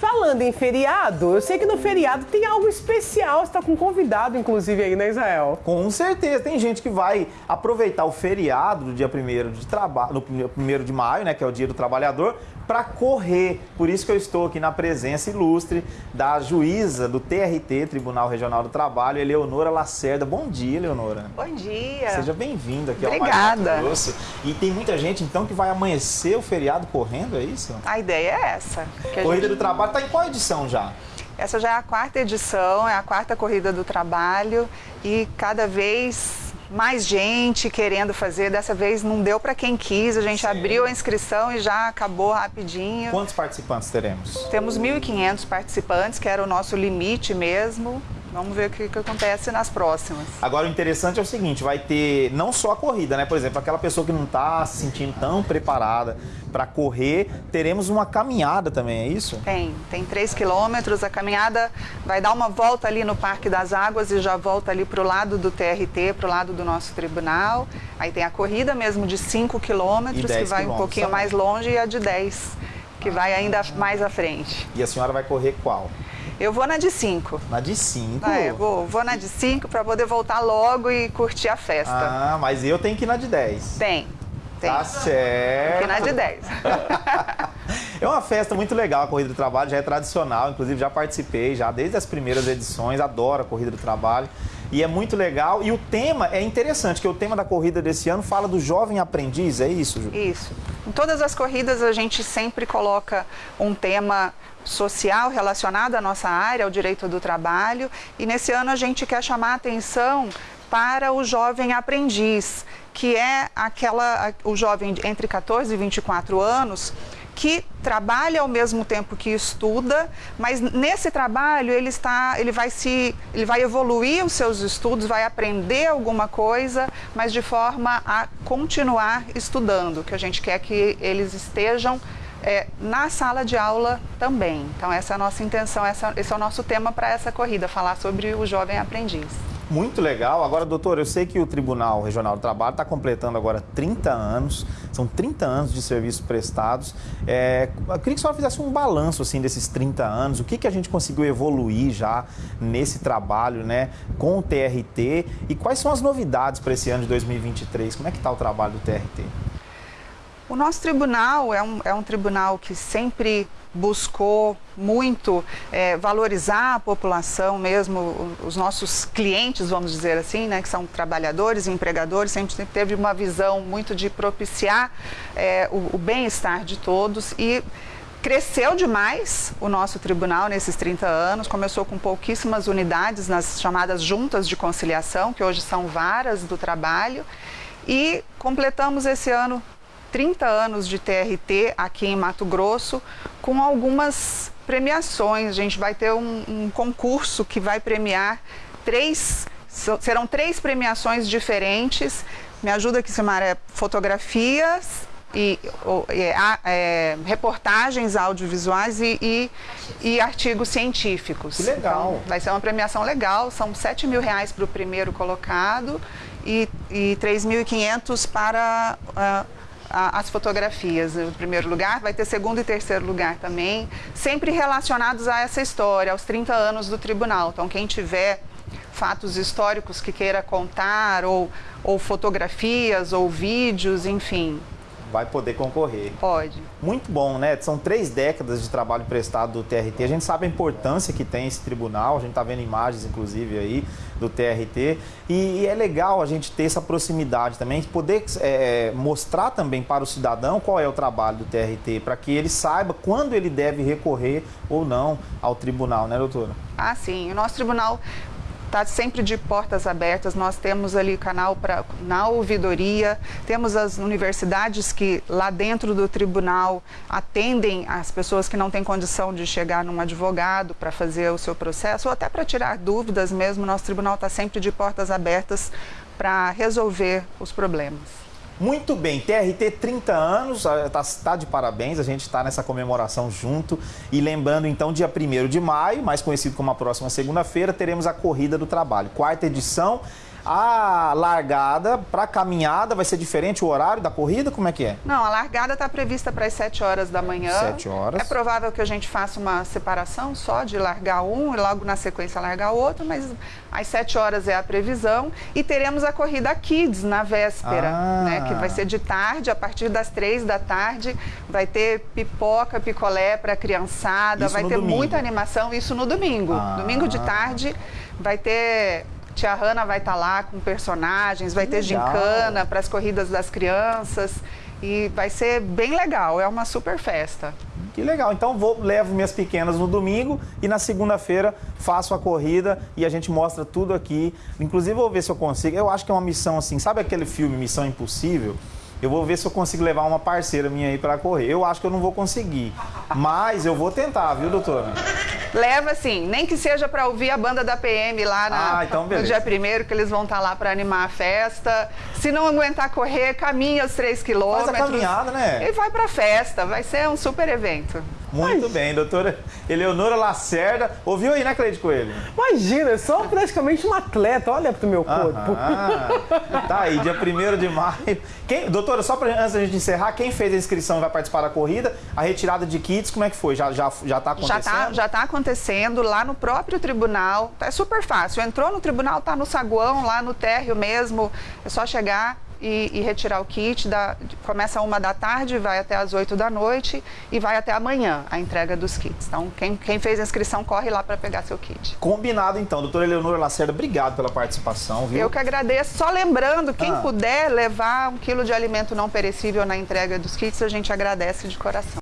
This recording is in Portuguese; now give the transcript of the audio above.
Falando em feriado, eu sei que no feriado tem algo especial. Você está com um convidado, inclusive, aí, né, Israel? Com certeza. Tem gente que vai aproveitar o feriado do dia 1 de trabalho, no 1 de maio, né, que é o dia do trabalhador, para correr. Por isso que eu estou aqui na presença ilustre da juíza do TRT, Tribunal Regional do Trabalho, Eleonora Lacerda. Bom dia, Eleonora. Bom dia. Seja bem-vinda aqui Obrigada. ao Mais E tem muita gente, então, que vai amanhecer o feriado correndo, é isso? A ideia é essa. Corrida gente... do Trabalho está em qual edição já? Essa já é a quarta edição, é a quarta Corrida do Trabalho e cada vez mais gente querendo fazer. Dessa vez não deu para quem quis, a gente Sim. abriu a inscrição e já acabou rapidinho. Quantos participantes teremos? Temos 1.500 participantes, que era o nosso limite mesmo. Vamos ver o que, que, acontece nas próximas. Agora, o interessante é o seguinte, vai ter não só a corrida, né? Por exemplo, aquela pessoa que não está se sentindo tão preparada para correr, teremos uma caminhada também, é isso? Tem, tem 3 quilômetros. A caminhada vai dar uma volta ali no Parque das Águas e já volta ali para o lado do TRT, para o lado do nosso tribunal. Aí tem a corrida mesmo de 5 quilômetros, que vai um pouquinho mais longe, e a de 10, que ah, vai ainda mais à frente. E a senhora vai correr qual? Eu vou na de 5. Na de 5? Ah, eu vou, vou na de 5 para poder voltar logo e curtir a festa. Ah, mas eu tenho que ir na de 10. Tem. Tem. Tá certo. Tem que ir na de 10. é uma festa muito legal, a Corrida do Trabalho já é tradicional, inclusive já participei já desde as primeiras edições, adoro a Corrida do Trabalho e é muito legal. E o tema é interessante, que o tema da corrida desse ano fala do jovem aprendiz, é isso, Ju? Isso. Em todas as corridas a gente sempre coloca um tema social relacionado à nossa área, ao direito do trabalho, e nesse ano a gente quer chamar a atenção para o jovem aprendiz, que é aquela o jovem entre 14 e 24 anos que trabalha ao mesmo tempo que estuda, mas nesse trabalho ele está, ele vai se, ele vai evoluir os seus estudos, vai aprender alguma coisa, mas de forma a continuar estudando, que a gente quer que eles estejam é, na sala de aula também. Então essa é a nossa intenção, essa, esse é o nosso tema para essa corrida, falar sobre o jovem aprendiz. Muito legal. Agora, doutor, eu sei que o Tribunal Regional do Trabalho está completando agora 30 anos, são 30 anos de serviços prestados. É, eu queria que a senhora fizesse um balanço assim, desses 30 anos, o que, que a gente conseguiu evoluir já nesse trabalho né, com o TRT e quais são as novidades para esse ano de 2023? Como é que está o trabalho do TRT? O nosso tribunal é um, é um tribunal que sempre buscou muito é, valorizar a população mesmo, os nossos clientes, vamos dizer assim, né, que são trabalhadores empregadores, sempre teve uma visão muito de propiciar é, o, o bem-estar de todos e Cresceu demais o nosso tribunal nesses 30 anos, começou com pouquíssimas unidades nas chamadas juntas de conciliação, que hoje são varas do trabalho, e completamos esse ano 30 anos de TRT aqui em Mato Grosso, com algumas premiações. A gente vai ter um, um concurso que vai premiar três, serão três premiações diferentes. Me ajuda aqui, Simara, é fotografias, e, é, reportagens audiovisuais e, e, e, artigos científicos. Que legal. Então, vai ser uma premiação legal, são 7 mil reais para o primeiro colocado e, e 3.500 para uh, as fotografias no primeiro lugar, vai ter segundo e terceiro lugar também, sempre relacionados a essa história, aos 30 anos do tribunal. Então, quem tiver fatos históricos que queira contar, ou, ou fotografias, ou vídeos, enfim, vai poder concorrer. Pode. Muito bom, né? São três décadas de trabalho prestado do TRT. A gente sabe a importância que tem esse tribunal, a gente está vendo imagens, inclusive, aí do TRT. E, e, é legal a gente ter essa proximidade também, poder é, mostrar também para o cidadão qual é o trabalho do TRT, para que ele saiba quando ele deve recorrer ou não ao tribunal, né, doutora? Ah, sim. O nosso tribunal está sempre de portas abertas. Nós temos ali canal para na ouvidoria, temos as universidades que lá dentro do tribunal atendem as pessoas que não têm condição de chegar num advogado para fazer o seu processo ou até para tirar dúvidas mesmo. Nosso tribunal está sempre de portas abertas para resolver os problemas. Muito bem, TRT 30 anos, está tá de parabéns, a gente está nessa comemoração junto. E lembrando, então, dia 1 de maio, mais conhecido como a próxima segunda-feira, teremos a Corrida do Trabalho, quarta edição. A largada para caminhada vai ser diferente o horário da corrida? Como é que é? Não, a largada está prevista para as 7 horas da manhã. 7 horas. É provável que a gente faça uma separação só de largar um e logo na sequência largar outro, mas às 7 horas é a previsão. E teremos a corrida Kids na véspera, Ah. né? Que vai ser de tarde, a partir das 3 da tarde. Vai ter pipoca, picolé para a criançada, Isso vai ter domingo. muita animação, isso no domingo. Ah. Domingo de tarde vai ter. Tia Hanna vai estar lá com personagens, vai Que ter legal. gincana para as corridas das crianças e vai ser bem legal, é uma super festa. Que legal. Então vou levo minhas pequenas no domingo e na segunda-feira faço a corrida e a gente mostra tudo aqui. Inclusive vou ver se eu consigo. Eu acho que é uma missão assim, sabe aquele filme Missão Impossível? Eu vou ver se eu consigo levar uma parceira minha aí para correr. Eu acho que eu não vou conseguir, mas eu vou tentar, viu, doutora? Leva assim, nem que seja para ouvir a banda da PM lá na- Ah, então no dia primeiro, que eles vão estar lá para animar a festa. Se não aguentar correr, caminha os três quilômetros. caminhada, né? E vai para a festa, vai ser um super evento. Muito bem, doutora Eleonora Lacerda. Ouviu aí, né, Cleide Coelho? Imagina, eu sou praticamente um atleta, olha pro meu corpo. Tá aí, dia 1 de maio. Quem, doutora, só pra, antes da gente encerrar, quem fez a inscrição e vai participar da corrida, a retirada de kits, como é que foi? Já, já, já tá Já acontecendo? está já tá acontecendo lá no próprio tribunal. É super fácil. Entrou no tribunal, tá no saguão, lá no térreo mesmo. É só chegar e, e retirar o kit. Da, começa uma da tarde, vai até as 8 da noite e vai até amanhã a entrega dos kits. Então, quem, quem fez a inscrição, corre lá para pegar seu kit. Combinado então. Doutora Eleonora Lacerda, obrigado pela participação, viu? Eu que agradeço. Só lembrando, quem Ah. puder levar um quilo de alimento não perecível na entrega dos kits, a gente agradece de coração.